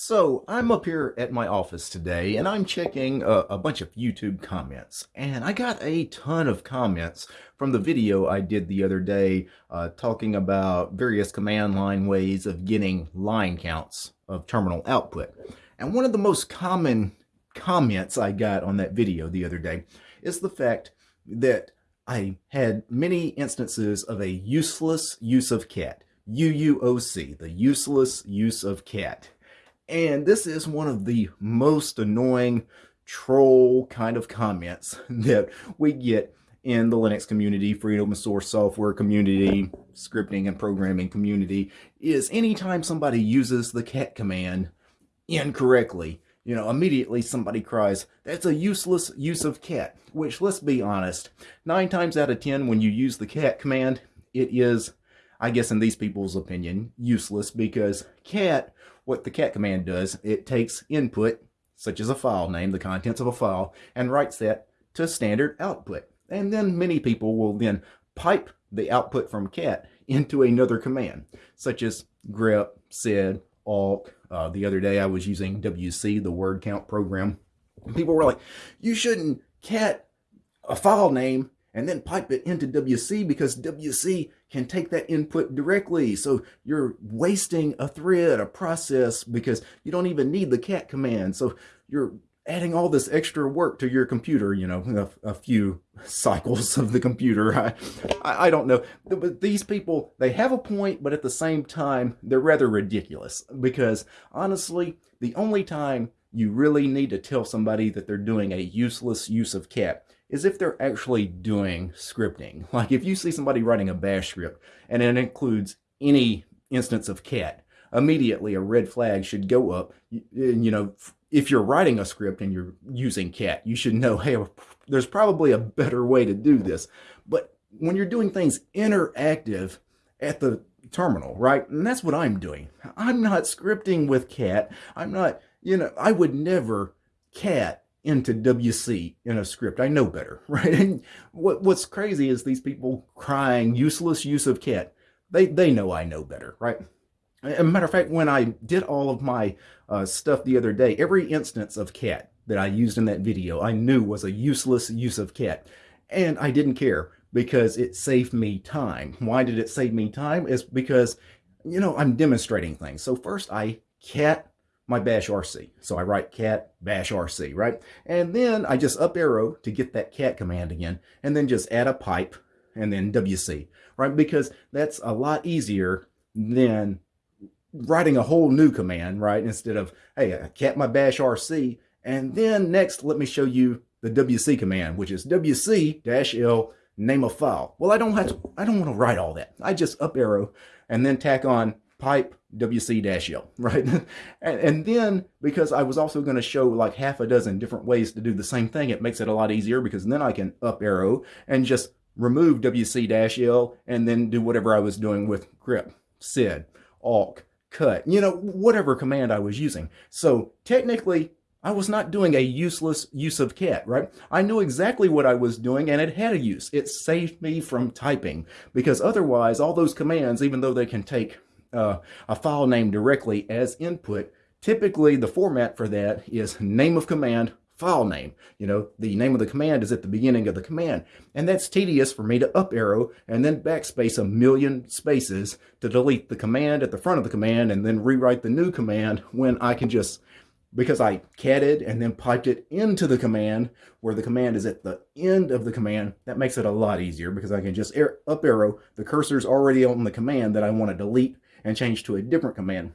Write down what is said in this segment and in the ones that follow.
So I'm up here at my office today and I'm checking a, a, bunch of YouTube comments and I got a ton of comments from the video I did the other day uh, talking about various command line ways of getting line counts of terminal output. And one of the most common comments I got on that video the other day is the fact that I had many instances of a useless use of cat. UUOC, the useless use of cat. And this is one of the most annoying troll kind of comments that we get in the Linux community, free open source software community, scripting and programming community, is anytime somebody uses the cat command incorrectly, you know, immediately somebody cries, that's a useless use of cat, which let's be honest, nine times out of 10 when you use the cat command, it is, I guess in these people's opinion, useless because cat what the cat command does, it takes input, such as a file name, the contents of a file, and writes that to standard output. And then many people will then pipe the output from cat into another command, such as grep, sed, awk. Uh, the other day I was using WC, the word count program. People were like, you shouldn't cat a file name and then pipe it into WC because WC can take that input directly. So you're wasting a thread, a process, because you don't even need the cat command. So you're adding all this extra work to your computer, you know, a, a few cycles of the computer. I, I, don't know. But these people, they have a point, but at the same time, they're rather ridiculous because honestly, the only time you really need to tell somebody that they're doing a useless use of cat is if they're actually doing scripting. Like if you see somebody writing a bash script and it includes any instance of cat, immediately a red flag should go up. You, you know, if you're writing a script and you're using cat, you should know, hey, there's probably a better way to do this. But when you're doing things interactive at the terminal, right? And that's what I'm doing. I'm not scripting with cat. I'm not, you know, I would never cat into WC in a script. I know better, right? And what, what's crazy is these people crying useless use of cat. They, they know I know better, right? As a matter of fact, when I did all of my uh, stuff the other day, every instance of cat that I used in that video, I knew was a useless use of cat. And I didn't care because it saved me time. Why did it save me time? Is because, you know, I'm demonstrating things. So first I cat my bash RC. So I write cat bash RC, right? And then I just up arrow to get that cat command again, and then just add a pipe and then WC, right? Because that's a lot easier than writing a whole new command, right? Instead of, hey, I cat my bash RC, and then next, let me show you the WC command, which is WC-L name of file. Well, I don't have to, I don't want to write all that. I just up arrow and then tack on pipe WC-L, right? and, and then because I was also going to show like half a dozen different ways to do the same thing, it makes it a lot easier because then I can up arrow and just remove WC-L and then do whatever I was doing with grep, sed, awk, cut, you know, whatever command I was using. So technically, I was not doing a useless use of cat, right? I knew exactly what I was doing and it had a use. It saved me from typing because otherwise all those commands, even though they can take uh, a file name directly as input, typically the format for that is name of command, file name. You know, the name of the command is at the beginning of the command. And that's tedious for me to up arrow and then backspace a million spaces to delete the command at the front of the command and then rewrite the new command when I can just, because I catted and then piped it into the command where the command is at the end of the command, that makes it a lot easier because I can just up arrow, the cursor's already on the command that I want to delete and change to a different command.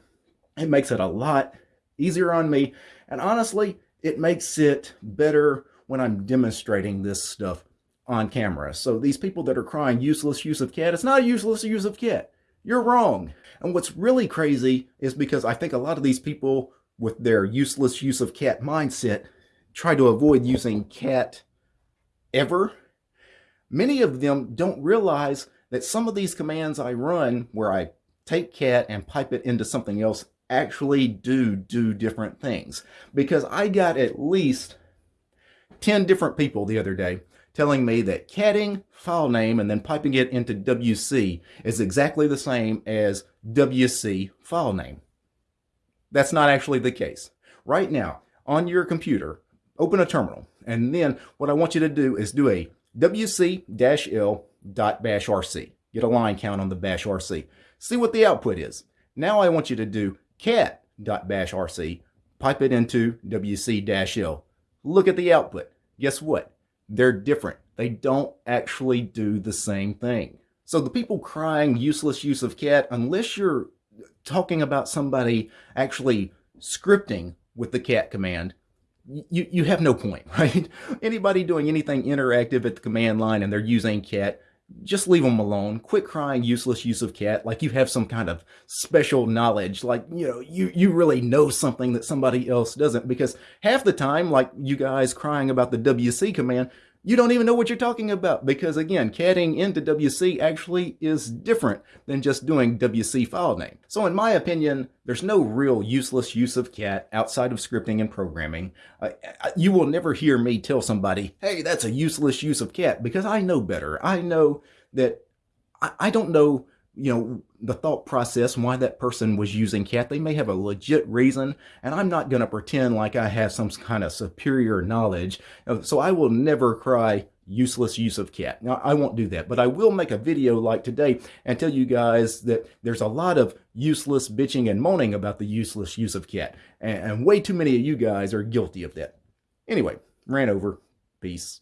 It makes it a lot easier on me. And honestly, it makes it better when I'm demonstrating this stuff on camera. So these people that are crying useless use of cat, it's not a useless use of cat. You're wrong. And what's really crazy is because I think a lot of these people with their useless use of cat mindset try to avoid using cat ever. Many of them don't realize that some of these commands I run where I take cat and pipe it into something else actually do do different things. Because I got at least 10 different people the other day telling me that catting file name and then piping it into WC is exactly the same as WC file name. That's not actually the case. Right now, on your computer, open a terminal, and then what I want you to do is do a wc-l.bashrc. Get a line count on the bash rc. See what the output is. Now I want you to do cat.bashrc, pipe it into wc-l. Look at the output. Guess what? They're different. They don't actually do the same thing. So the people crying useless use of cat, unless you're talking about somebody actually scripting with the cat command, you, you have no point, right? Anybody doing anything interactive at the command line and they're using cat, just leave them alone. Quit crying useless use of cat like you have some kind of special knowledge, like, you know, you, you really know something that somebody else doesn't. Because half the time, like you guys crying about the WC command, you don't even know what you're talking about because again, catting into WC actually is different than just doing WC file name. So in my opinion, there's no real useless use of cat outside of scripting and programming. Uh, you will never hear me tell somebody, hey, that's a useless use of cat because I know better. I know that I, I don't know you know, the thought process why that person was using cat. They may have a legit reason, and I'm not going to pretend like I have some kind of superior knowledge. Uh, so I will never cry useless use of cat. Now, I won't do that, but I will make a video like today and tell you guys that there's a lot of useless bitching and moaning about the useless use of cat, and, and way too many of you guys are guilty of that. Anyway, ran over. Peace.